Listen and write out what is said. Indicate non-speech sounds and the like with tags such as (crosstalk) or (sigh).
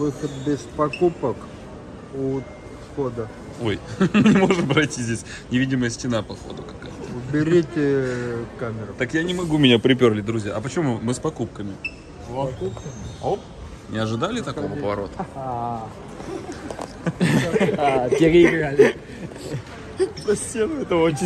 Выход без покупок у входа. Ой, (laughs) не можем пройти здесь. Невидимая стена, походу, какая-то. Уберите камеру. Так я не могу, меня приперли, друзья. А почему мы с покупками? Оп. Не ожидали такого поворота? (laughs) А, переиграли. За стену это очень